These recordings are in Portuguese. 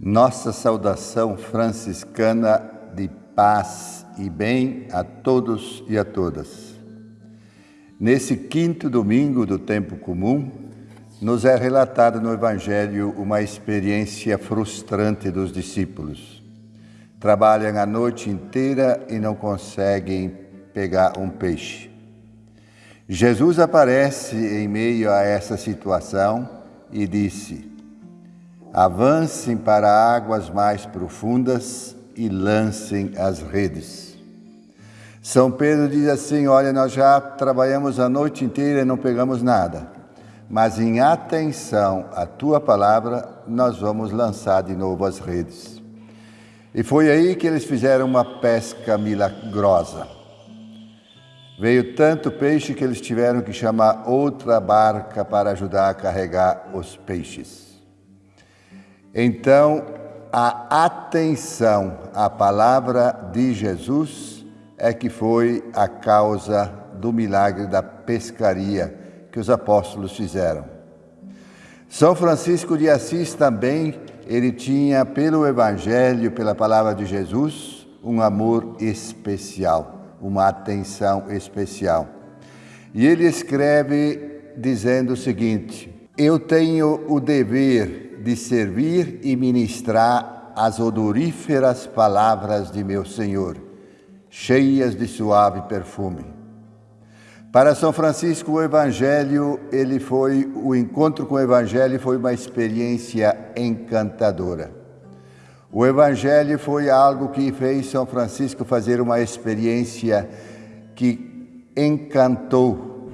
Nossa saudação franciscana de paz e bem a todos e a todas. Nesse quinto domingo do tempo comum, nos é relatada no Evangelho uma experiência frustrante dos discípulos. Trabalham a noite inteira e não conseguem pegar um peixe. Jesus aparece em meio a essa situação e disse: Avancem para águas mais profundas e lancem as redes. São Pedro diz assim: Olha, nós já trabalhamos a noite inteira e não pegamos nada, mas em atenção à tua palavra, nós vamos lançar de novo as redes. E foi aí que eles fizeram uma pesca milagrosa. Veio tanto peixe que eles tiveram que chamar outra barca para ajudar a carregar os peixes. Então, a atenção à palavra de Jesus é que foi a causa do milagre da pescaria que os apóstolos fizeram. São Francisco de Assis também, ele tinha pelo evangelho, pela palavra de Jesus, um amor especial, uma atenção especial. E ele escreve dizendo o seguinte: Eu tenho o dever de servir e ministrar as odoríferas palavras de meu Senhor, cheias de suave perfume. Para São Francisco, o Evangelho, ele foi o encontro com o Evangelho foi uma experiência encantadora. O Evangelho foi algo que fez São Francisco fazer uma experiência que encantou.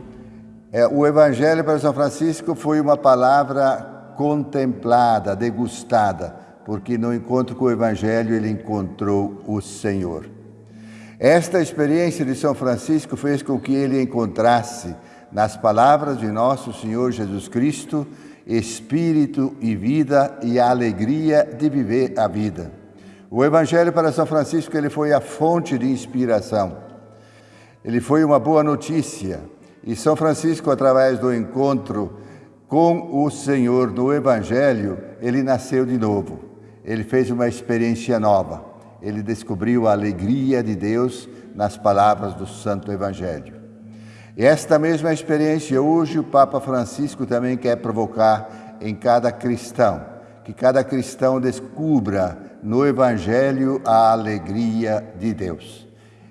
É, o Evangelho para São Francisco foi uma palavra contemplada, degustada, porque no encontro com o Evangelho ele encontrou o Senhor. Esta experiência de São Francisco fez com que ele encontrasse nas palavras de nosso Senhor Jesus Cristo espírito e vida e a alegria de viver a vida. O Evangelho para São Francisco ele foi a fonte de inspiração. Ele foi uma boa notícia. E São Francisco, através do encontro com o Senhor no Evangelho, ele nasceu de novo. Ele fez uma experiência nova. Ele descobriu a alegria de Deus nas palavras do Santo Evangelho. Esta mesma experiência hoje o Papa Francisco também quer provocar em cada cristão, que cada cristão descubra no Evangelho a alegria de Deus,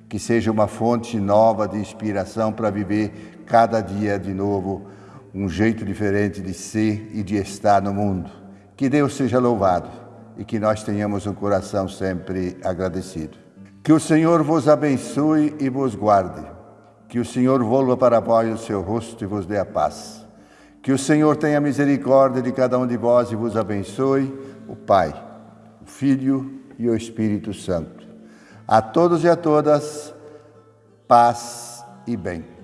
que seja uma fonte nova de inspiração para viver cada dia de novo um jeito diferente de ser e de estar no mundo. Que Deus seja louvado e que nós tenhamos um coração sempre agradecido. Que o Senhor vos abençoe e vos guarde. Que o Senhor volva para vós o seu rosto e vos dê a paz. Que o Senhor tenha misericórdia de cada um de vós e vos abençoe, o Pai, o Filho e o Espírito Santo. A todos e a todas, paz e bem.